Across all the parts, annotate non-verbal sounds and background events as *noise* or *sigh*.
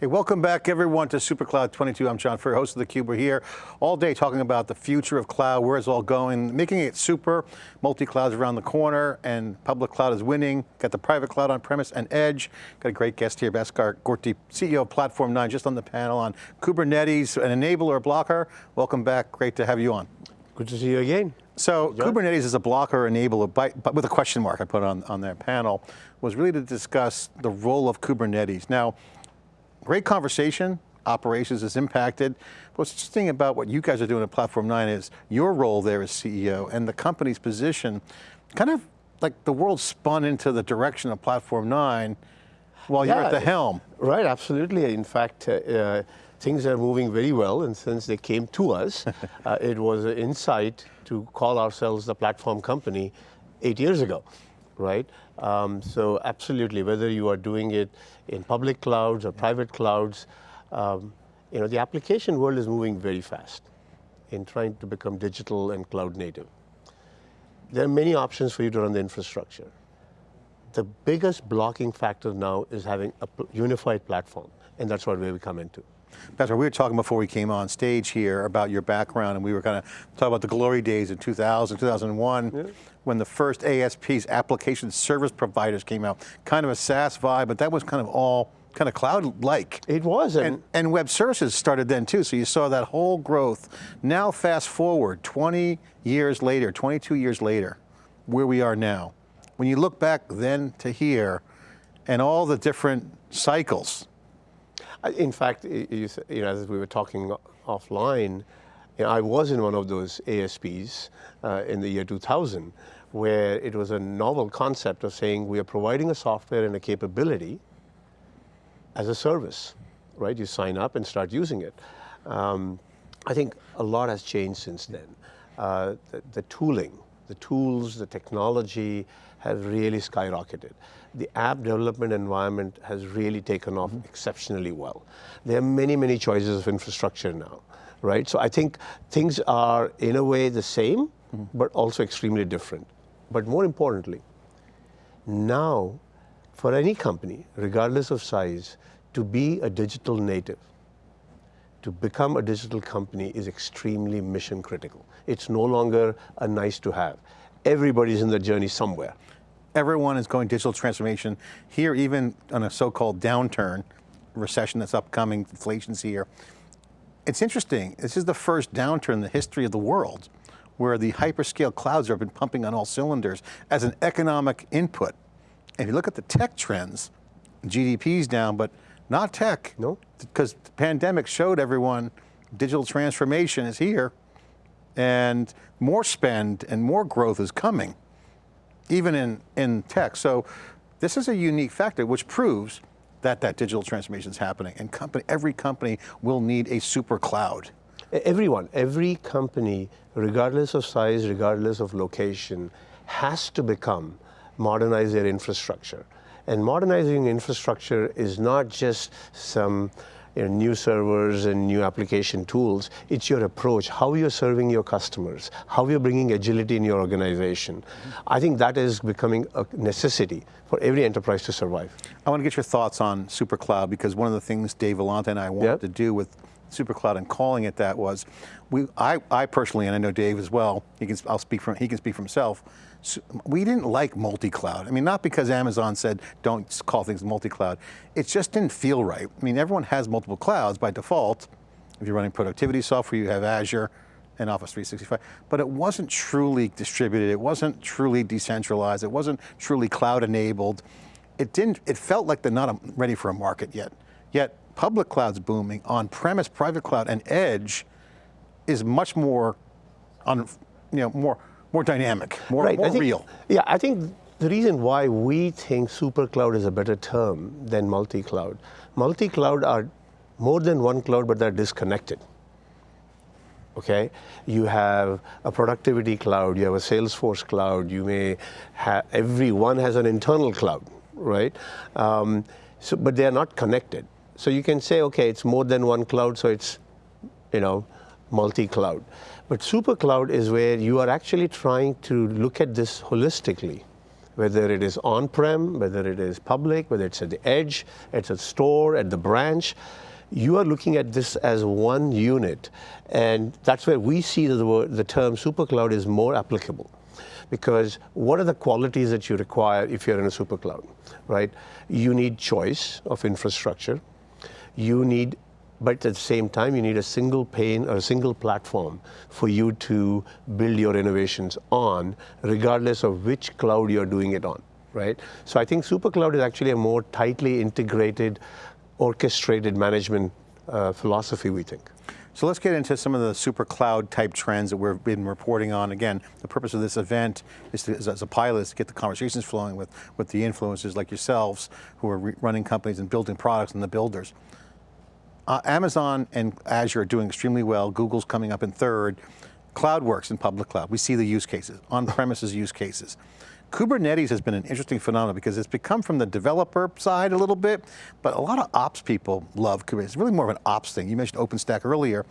Hey, welcome back everyone to SuperCloud 22. I'm John Furrier, host of theCUBE. We're here all day talking about the future of cloud, where it's all going, making it super, multi-clouds around the corner, and public cloud is winning. Got the private cloud on premise and edge. Got a great guest here, Bhaskar Gorti, CEO of Platform 9, just on the panel on Kubernetes, an enabler, blocker. Welcome back, great to have you on. Good to see you again. So John? Kubernetes is a blocker enabler, by, but with a question mark I put on, on their panel, was really to discuss the role of Kubernetes. Now, Great conversation, operations is impacted. What's interesting about what you guys are doing at Platform 9 is your role there as CEO and the company's position, kind of like the world spun into the direction of Platform 9 while yeah, you're at the helm. Right, absolutely. In fact, uh, uh, things are moving very well and since they came to us, *laughs* uh, it was an insight to call ourselves the platform company eight years ago right? Um, so absolutely, whether you are doing it in public clouds or private clouds, um, you know, the application world is moving very fast in trying to become digital and cloud native. There are many options for you to run the infrastructure. The biggest blocking factor now is having a unified platform, and that's what we come into. Bhaskar, we were talking before we came on stage here about your background and we were kind of talking about the glory days in 2000, 2001, yeah. when the first ASPs, application service providers came out. Kind of a SaaS vibe, but that was kind of all kind of cloud-like. It was. And, and, web services started then too, so you saw that whole growth. Now fast forward, 20 years later, 22 years later, where we are now. When you look back then to here, and all the different cycles, in fact, you, you know, as we were talking offline, you know, I was in one of those ASPs uh, in the year 2000, where it was a novel concept of saying we are providing a software and a capability as a service, right? You sign up and start using it. Um, I think a lot has changed since then. Uh, the, the tooling, the tools, the technology have really skyrocketed the app development environment has really taken off mm -hmm. exceptionally well. There are many, many choices of infrastructure now, right? So I think things are in a way the same, mm -hmm. but also extremely different. But more importantly, now for any company, regardless of size, to be a digital native, to become a digital company is extremely mission critical. It's no longer a nice to have. Everybody's in the journey somewhere. Everyone is going digital transformation. Here, even on a so-called downturn, recession that's upcoming, inflation's here. It's interesting, this is the first downturn in the history of the world where the hyperscale clouds have been pumping on all cylinders as an economic input. If you look at the tech trends, GDP's down, but not tech. No. Because the pandemic showed everyone digital transformation is here and more spend and more growth is coming even in, in tech. So this is a unique factor which proves that that digital transformation is happening and company, every company will need a super cloud. Everyone, every company, regardless of size, regardless of location, has to become, modernize their infrastructure. And modernizing infrastructure is not just some you know, new servers and new application tools. It's your approach, how you're serving your customers, how you're bringing agility in your organization. Mm -hmm. I think that is becoming a necessity for every enterprise to survive. I want to get your thoughts on SuperCloud because one of the things Dave Vellante and I wanted yep. to do with SuperCloud and calling it that was, we, I, I personally, and I know Dave as well, he can, I'll speak from, he can speak for himself, we didn't like multi-cloud. I mean, not because Amazon said don't call things multi-cloud. It just didn't feel right. I mean, everyone has multiple clouds by default. If you're running productivity software, you have Azure and Office 365, but it wasn't truly distributed. It wasn't truly decentralized. It wasn't truly cloud enabled. It didn't, it felt like they're not um, ready for a market yet. Yet public cloud's booming, on-premise private cloud and edge is much more on, you know, more more dynamic, more, right. more think, real. Yeah, I think the reason why we think super cloud is a better term than multi-cloud. Multi-cloud are more than one cloud, but they're disconnected. Okay, you have a productivity cloud, you have a Salesforce cloud, you may have, everyone has an internal cloud, right? Um, so, but they're not connected. So you can say, okay, it's more than one cloud, so it's, you know, multi-cloud. But super cloud is where you are actually trying to look at this holistically, whether it is on-prem, whether it is public, whether it's at the edge, it's a store, at the branch. You are looking at this as one unit, and that's where we see the, word, the term supercloud is more applicable because what are the qualities that you require if you're in a supercloud, right? You need choice of infrastructure. You need but at the same time, you need a single pane or a single platform for you to build your innovations on, regardless of which cloud you're doing it on, right? So I think SuperCloud is actually a more tightly integrated, orchestrated management uh, philosophy, we think. So let's get into some of the super cloud type trends that we've been reporting on. Again, the purpose of this event is, to, as a pilot is to get the conversations flowing with, with the influencers like yourselves who are running companies and building products and the builders. Uh, Amazon and Azure are doing extremely well. Google's coming up in third. CloudWorks in public cloud. We see the use cases, on-premises use cases. Kubernetes has been an interesting phenomenon because it's become from the developer side a little bit, but a lot of ops people love Kubernetes. It's really more of an ops thing. You mentioned OpenStack earlier.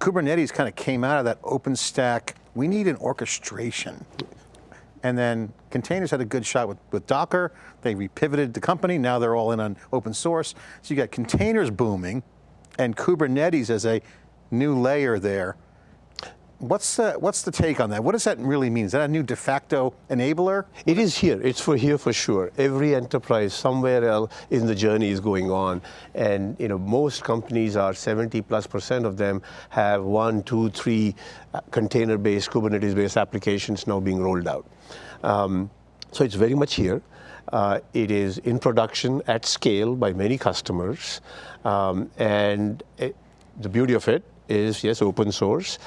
Kubernetes kind of came out of that OpenStack, we need an orchestration. And then containers had a good shot with, with Docker. They repivoted the company. Now they're all in on open source. So you got containers booming and Kubernetes as a new layer there. What's the, what's the take on that? What does that really mean? Is that a new de facto enabler? It is here, it's for here for sure. Every enterprise somewhere else in the journey is going on. And you know, most companies are 70 plus percent of them have one, two, three uh, container-based, Kubernetes-based applications now being rolled out. Um, so it's very much here. Uh, it is in production at scale by many customers. Um, and it, the beauty of it is, yes, open source.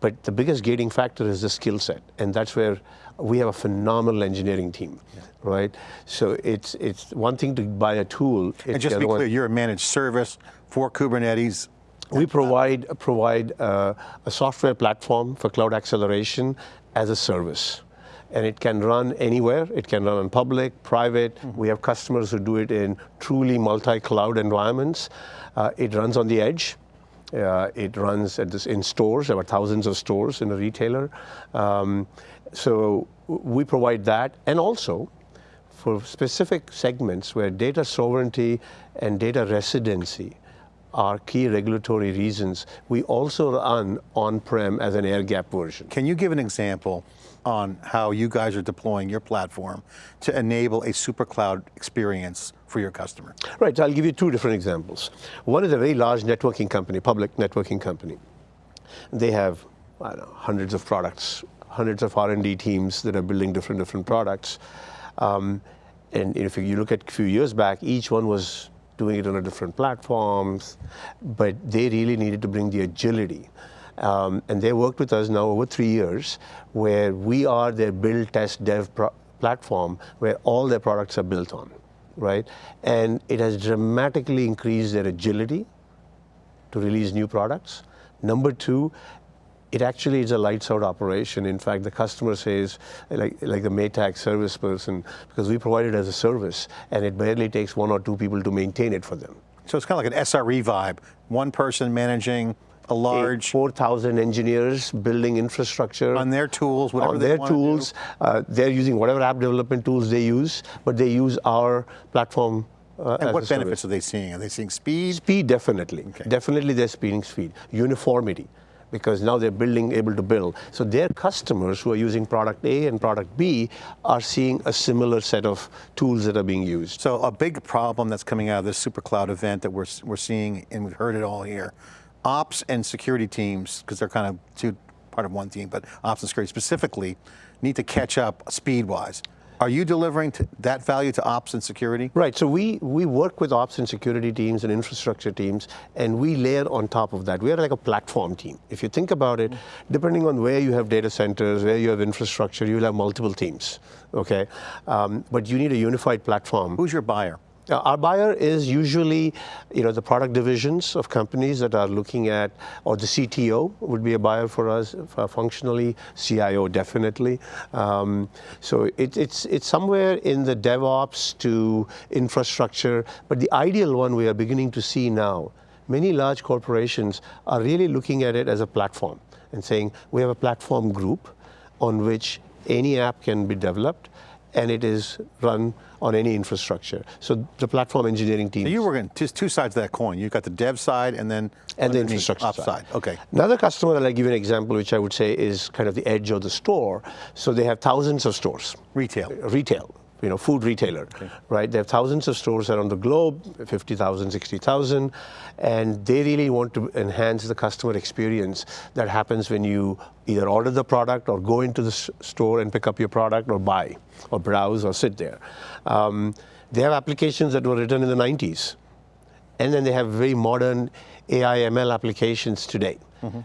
But the biggest gating factor is the skill set, and that's where we have a phenomenal engineering team, yeah. right? So it's it's one thing to buy a tool. and just to be clear, you're a managed service for Kubernetes. We provide provide uh, a software platform for cloud acceleration as a service and it can run anywhere. It can run on public, private. Mm -hmm. We have customers who do it in truly multi-cloud environments. Uh, it runs on the edge. Uh, it runs this, in stores. There are thousands of stores in a retailer. Um, so we provide that. And also, for specific segments where data sovereignty and data residency are key regulatory reasons, we also run on-prem as an air-gap version. Can you give an example on how you guys are deploying your platform to enable a super cloud experience for your customer? Right, so I'll give you two different examples. One is a very large networking company, public networking company. They have, know, hundreds of products, hundreds of R&D teams that are building different, different products. Um, and if you look at a few years back, each one was doing it on a different platforms, but they really needed to bring the agility um, and they worked with us now over three years, where we are their build, test, dev platform, where all their products are built on, right? And it has dramatically increased their agility to release new products. Number two, it actually is a lights out operation. In fact, the customer says, like, like the Maytag service person, because we provide it as a service, and it barely takes one or two people to maintain it for them. So it's kind of like an SRE vibe. One person managing a large 4,000 engineers building infrastructure on their tools, whatever on their tools. Uh, they're using whatever app development tools they use, but they use our platform. Uh, and what benefits service. are they seeing? Are they seeing speed? Speed, definitely. Okay. Definitely, they're speeding speed. Uniformity because now they're building, able to build. So their customers who are using product A and product B are seeing a similar set of tools that are being used. So a big problem that's coming out of this super cloud event that we're, we're seeing, and we've heard it all here, ops and security teams, because they're kind of two part of one team, but ops and security specifically, need to catch up speed-wise. Are you delivering that value to ops and security? Right, so we, we work with ops and security teams and infrastructure teams, and we layer on top of that. We are like a platform team. If you think about it, depending on where you have data centers, where you have infrastructure, you'll have multiple teams, okay? Um, but you need a unified platform. Who's your buyer? Uh, our buyer is usually, you know, the product divisions of companies that are looking at, or the CTO would be a buyer for us for functionally, CIO definitely. Um, so it, it's, it's somewhere in the DevOps to infrastructure, but the ideal one we are beginning to see now, many large corporations are really looking at it as a platform and saying, we have a platform group on which any app can be developed, and it is run on any infrastructure. So the platform engineering team. So you were in just two sides of that coin. You've got the dev side and then and the infrastructure up side. Okay. Another customer, that I'll give you an example, which I would say is kind of the edge of the store. So they have thousands of stores. Retail. Retail, you know, food retailer, right? They have thousands of stores around the globe, 50,000, 60,000, and they really want to enhance the customer experience that happens when you either order the product or go into the store and pick up your product or buy or browse or sit there. Um, they have applications that were written in the 90s and then they have very modern AI ML applications today.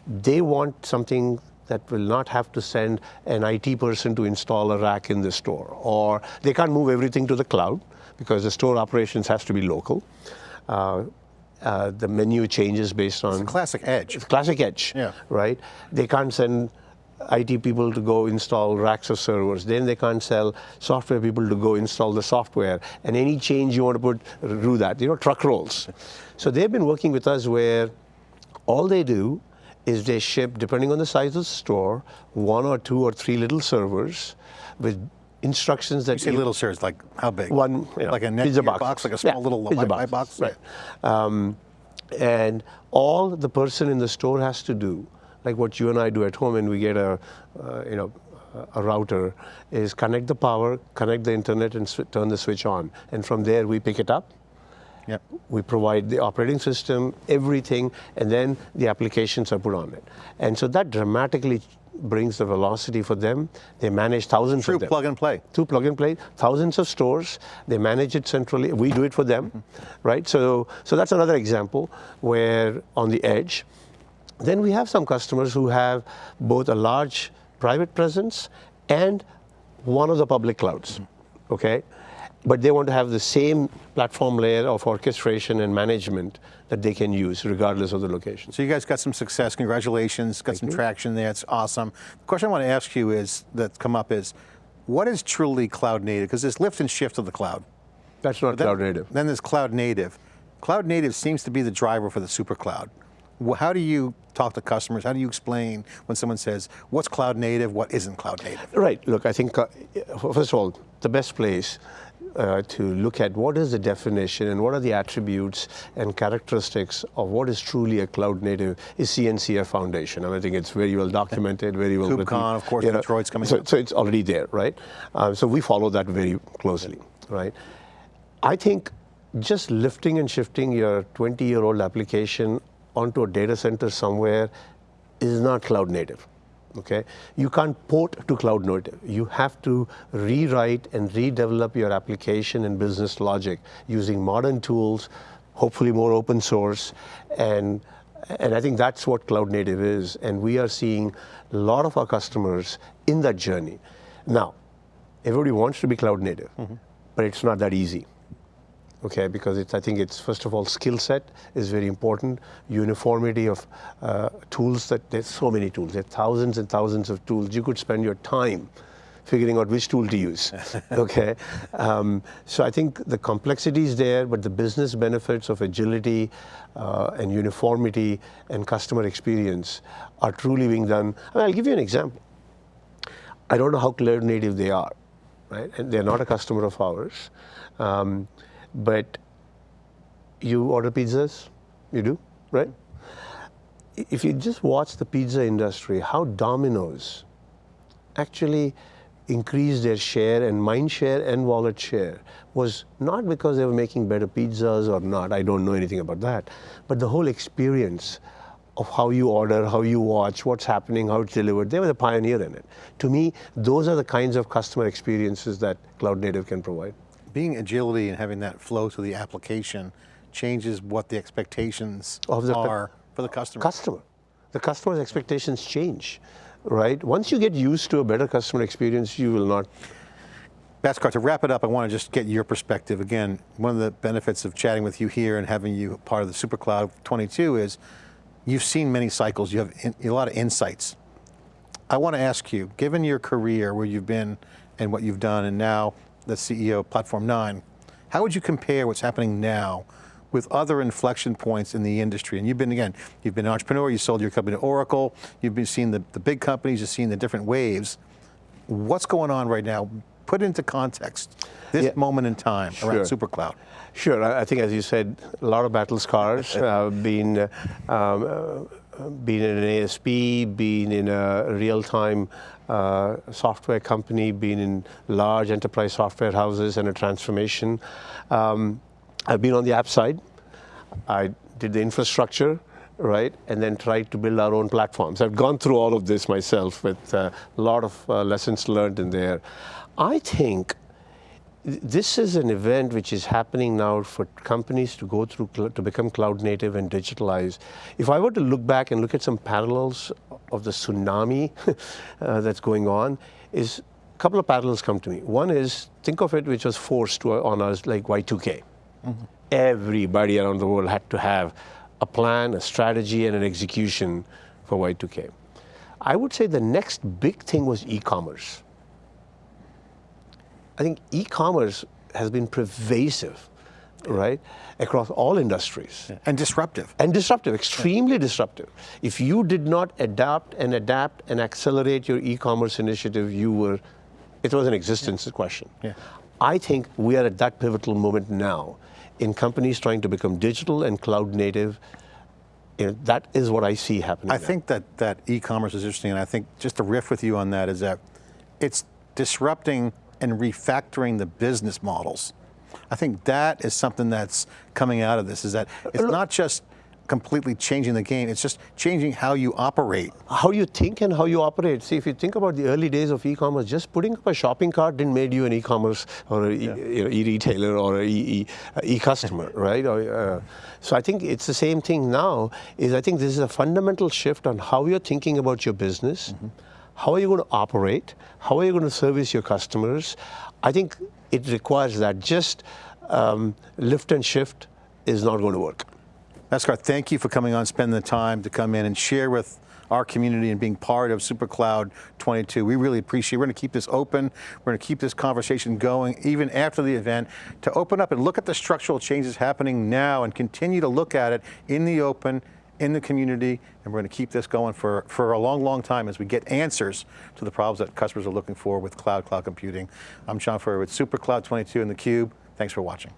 They want something that will not have to send an IT person to install a rack in the store, or they can't move everything to the cloud because the store operations has to be local. Uh, uh, the menu changes based on Classic edge. it's classic edge, Yeah. right? They can't send IT people to go install racks of servers. Then they can't sell software people to go install the software. And any change you want to put, do that. You know, truck rolls. So they've been working with us where all they do is they ship, depending on the size of the store, one or two or three little servers with instructions that You say you- little servers, like how big? one you know, like a pizza box. box, like a small Yeah, little pizza Wi-Fi box. right? Um, and all the person in the store has to do, like what you and I do at home, and we get a, uh, you know, a router, is connect the power, connect the internet, and turn the switch on. And from there, we pick it up. Yep. We provide the operating system, everything, and then the applications are put on it. And so that dramatically brings the velocity for them. They manage thousands True of them plug and play. to plug and play thousands of stores they manage it centrally we do it for them mm-hmm. right so so that's another example where on the edge then we have some customers who have both a large private presence and one of the public clouds mm-hmm. okay but they want to have the same platform layer of orchestration and management that they can use regardless of the location So you guys got some success. Congratulations. Got some traction there. It's awesome. The question I want to ask you is that's come up is, what is truly cloud native? Because there's lift and shift of the cloud. that's not Then- cloud native Then there's cloud native. Cloud native seems to be the driver for the super cloud. How do you talk to customers? How do you explain when someone says, what's cloud native, what isn't cloud native? Right. Look, I think, uh, first of all, the best place uh, to look at what is the definition and what are the attributes and characteristics of what is truly a cloud native is CNCF Foundation. And I think it's very well documented, very well written. KubeCon, of course, you know. Detroit's coming so. So it's already there, right? Um, so we follow that very closely, right? I think just lifting and shifting your 20 year old application onto a data center somewhere is not cloud native. Okay, you can't port to cloud native. You have to rewrite and redevelop your application and business logic using modern tools, hopefully more open source, and and I think that's what cloud native is. And we are seeing a lot of our customers in that journey. Now, everybody wants to be cloud native, mm-hmm. but it's not that easy okay because it's i think it's first of all skill set is very important. Uniformity of uh, tools that there's so many tools. There are thousands and thousands of tools. You could spend your time figuring out which tool to use *laughs* okay? Um, so i think the complexity is there but the business benefits of agility uh, and uniformity and customer experience are truly being done. I mean, i'll give you an example. I don't know how cloud native they are, right? And they're not a customer of ours. Um, but you order pizzas, you do, right? If you just watch the pizza industry, how Domino's actually increased their share and mind share and wallet share was not because they were making better pizzas or not. I don't know anything about that. But the whole experience of how you order, how you watch, what's happening, how it's delivered, they were the pioneer in it. To me, those are the kinds of customer experiences that cloud native can provide. Being agility and having that flow to the application changes what the expectations Of the are for the customer. customer. The customer's expectations change, right? Once you get used to a better customer experience, you will not. Bhaskar, to wrap it up, I want to just get your perspective. Again, one of the benefits of chatting with you here and having you part of the SuperCloud 22 is you've seen many cycles, you have in, a lot of insights. I want to ask you, given your career, where you've been and what you've done, and now the CEO of Platform 9, how would you compare what's happening now with other inflection points in the industry? And you've been, again, you've been an entrepreneur, you sold your company to Oracle, you've been seeing the, the big companies, you've seen the different waves. what's going on right now? Put into context this Yeah. moment in time around SuperCloud. Sure. I think, as you said, a lot of battle scars. *laughs* uh, being, uh, um, uh, being in an ASP, being in a real-time uh, software company, being in large enterprise software houses and a transformation. Um, I've been on the app side. I did the infrastructure, right, and then tried to build our own platforms. I've gone through all of this myself with uh, a lot of uh, lessons learned in there. I think th- this is an event which is happening now for companies to go through to become cloud native and digitalize. If I were to look back and look at some parallels of the tsunami *laughs* uh, that's going on, is a couple of parallels come to me. One is think of it, which was forced to, on us like Y2K. Everybody around the world had to have a plan, a strategy, and an execution for Y2K. I would say the next big thing was e-commerce. I think e-commerce has been pervasive, right, across all industries And disruptive. and disruptive, extremely disruptive. If you did not adapt and adapt and accelerate your e-commerce initiative, you were, it was an existence question. Yeah. I think we are at that pivotal moment now in companies trying to become digital and cloud native. You know, that is what I see happening. I now. think that, that e-commerce is interesting, and I think just to riff with you on that is that it's disrupting and refactoring the business models. I think that is something that's coming out of this, is that it's not just completely changing the game, it's just changing how you operate. how you think and how you operate. See, if you think about the early days of e-commerce, just putting up a shopping cart didn't make you an e-commerce or a e- you know, e-retailer or an e-customer, *laughs* right? Or, uh, so I think it's the same thing now. Is I think this is a fundamental shift on how you're thinking about your business. How are you going to operate? How are you going to service your customers? I think it requires that. Just um, lift and shift is not going to work. Bhaskar, thank you for coming on, spending the time to come in and share with our community and being part of SuperCloud 22. We really appreciate it. We're going to keep this open. We're going to keep this conversation going even after the event to open up and look at the structural changes happening now and continue to look at it in the open, in the community, and we're going to keep this going for, for a long, long time as we get answers to the problems that customers are looking for with cloud, cloud computing. I'm John Furrier with SuperCloud 22 and theCUBE. Thanks for watching.